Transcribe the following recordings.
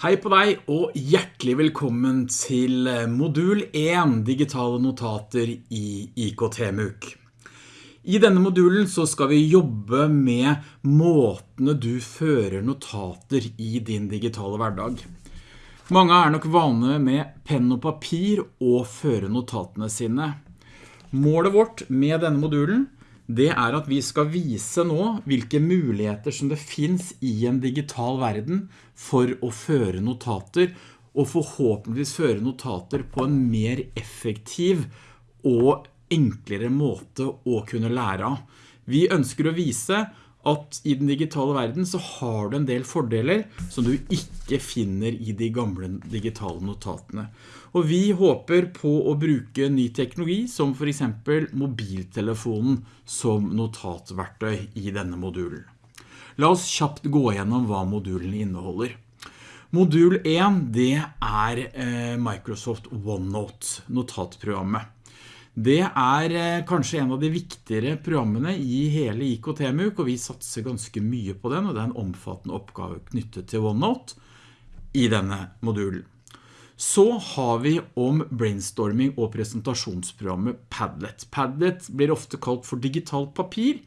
Hei på deg og hjertelig velkommen til eh, modul 1 digitale notater i IKT-MUK. I denne modulen så skal vi jobbe med måtene du fører notater i din digitale hverdag. Mange er nok vane med penn og papir og føre notatene sine. Målet vårt med denne modulen det er at vi skal vise nå hvilke muligheter som det finns i en digital verden for å føre notater og forhåpentligvis føre notater på en mer effektiv og enklere måte å kunne lære av. Vi ønsker å vise at i den digitale verden så har du en del fordeler som du ikke finner i de gamle digitale notatene. Og vi håper på å bruke ny teknologi som for eksempel mobiltelefonen som notatverktøy i denne modulen. La oss kjapt gå gjennom hva modulen inneholder. Modul 1 det er eh, Microsoft OneNote, notatprogrammet. Det er eh, kanskje en av de viktigere programmene i hele IKT-MUK, og vi satser ganske mye på den, og det er en omfattende oppgave knyttet til OneNote i denne modulen. Så har vi om brainstorming og presentasjonsprogrammet Padlet. Padlet blir ofte kalt for digitalt papir,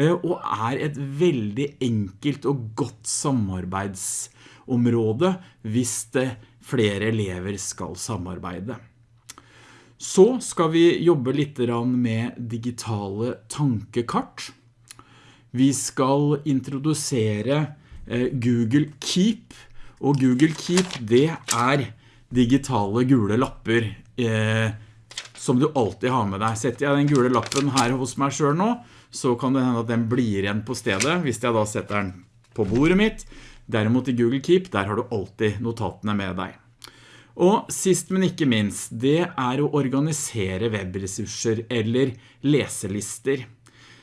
eh, og er et veldig enkelt og godt samarbeidsområde hvis det flere elever skal samarbeide. Så skal vi jobbe litt med digitale tankekart. Vi skal introdusere eh, Google Keep, og Google Keep det er digitale gule lapper eh, som du alltid har med deg. Setter jeg den gule lappen her hos meg selv nå, så kan det hende at den blir igjen på stedet, hvis jeg da setter den på bordet mitt. Derimot i Google Keep, der har du alltid notatene med deg. Og sist men ikke minst, det er å organisere webressurser eller leselister.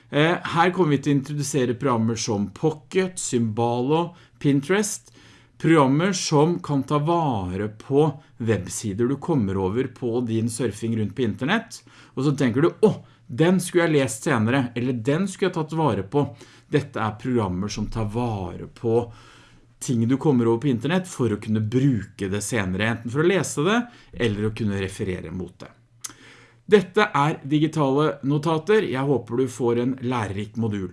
Eh, her kommer vi til å introdusere programmer som Pocket, Symbalo, Pinterest, programmer som kan ta vare på websider du kommer over på din surfing rundt på internett, og så tenker du, åh, den skulle jeg lest senere, eller den skulle jeg tatt vare på. Dette er programmer som tar vare på ting du kommer over på internett for å kunne bruke det senere, enten for å lese det eller å kunne referere mot det. Dette er digitale notater. Jeg håper du får en lærerik modul.